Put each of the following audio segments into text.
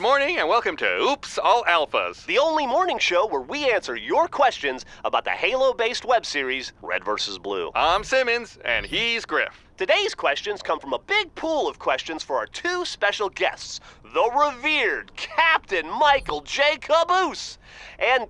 morning and welcome to Oops All Alphas. The only morning show where we answer your questions about the Halo based web series Red vs. Blue. I'm Simmons and he's Grif. Today's questions come from a big pool of questions for our two special guests the revered Captain Michael J. Caboose. And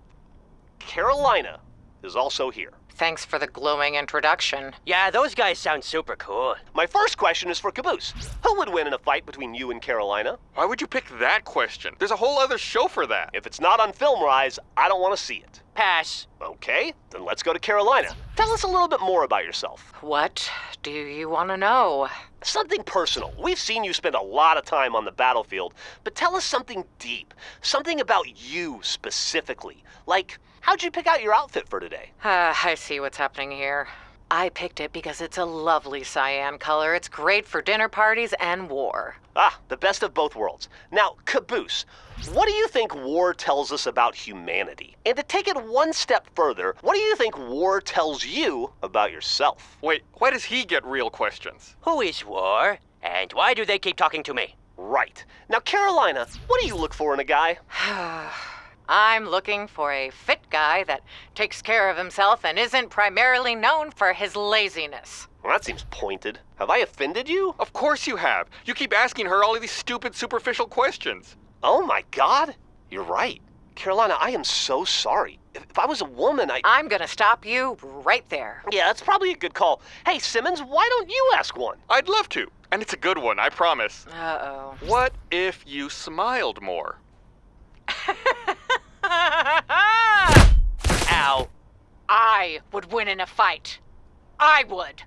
Carolina is also here. Thanks for the glowing introduction. Yeah, those guys sound super cool. My first question is for Caboose. Who would win in a fight between you and Carolina? Why would you pick that question? There's a whole other show for that. If it's not on Film Rise, I don't want to see it. Pass. Okay, then let's go to Carolina. Tell us a little bit more about yourself. What do you want to know? Something personal. We've seen you spend a lot of time on the battlefield, but tell us something deep. Something about you specifically. Like, how'd you pick out your outfit for today? Uh, I see what's happening here. I picked it because it's a lovely cyan color. It's great for dinner parties and war. Ah, the best of both worlds. Now, Caboose, what do you think war tells us about humanity? And to take it one step further, what do you think war tells you about yourself? Wait, why does he get real questions? Who is War? And why do they keep talking to me? Right. Now, Carolina, what do you look for in a guy? I'm looking for a fit guy that takes care of himself and isn't primarily known for his laziness. Well, that seems pointed. Have I offended you? Of course you have. You keep asking her all of these stupid, superficial questions. Oh my god. You're right. Carolina, I am so sorry. If, if I was a woman, I. I'm gonna stop you right there. Yeah, that's probably a good call. Hey, Simmons, why don't you ask one? I'd love to. And it's a good one, I promise. Uh oh. What if you smiled more? I would win in a fight. I would.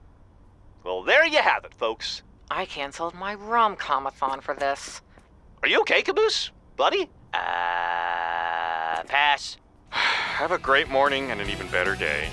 Well, there you have it, folks. I canceled my rom-comathon for this. Are you okay, Caboose? Buddy? Uh, pass. Have a great morning and an even better day.